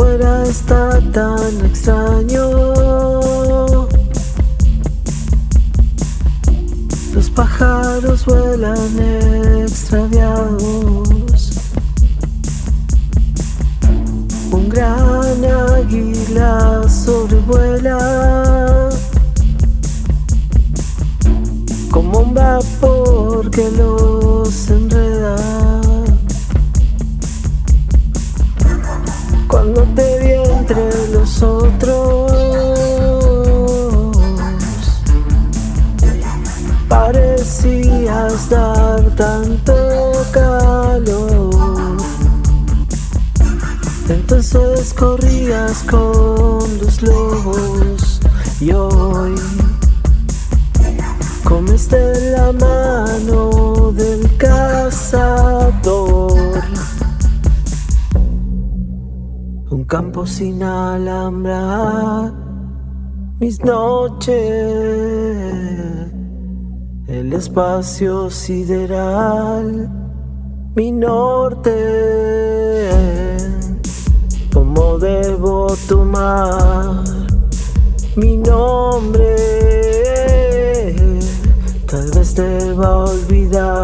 Afuera está tan extraño. Los pájaros vuelan extraviados. Un gran águila sobrevuela como un vapor parecías dar tanto calor. Entonces corrías con los lobos y hoy comes de la mano del cazador. Un campo sin alhambra, mis noches, el espacio sideral, mi norte. ¿Cómo debo tomar mi nombre? Tal vez te va a olvidar.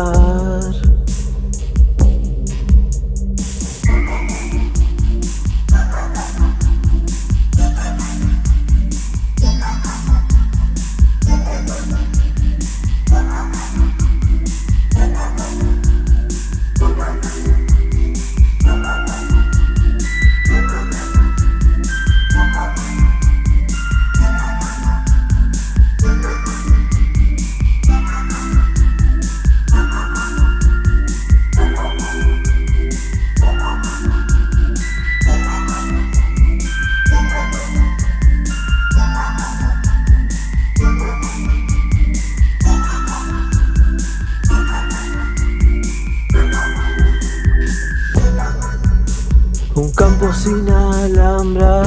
Un campo sin alambrar,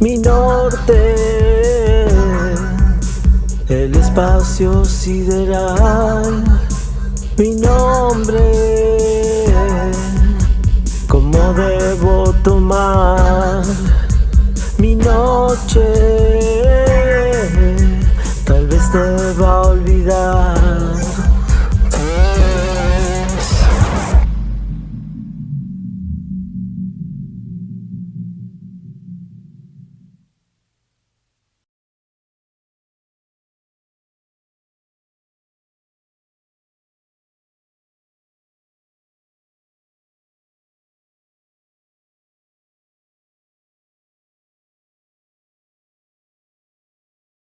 mi norte, el espacio sideral, mi nombre, ¿cómo debo tomar mi noche? Tal vez te va a olvidar.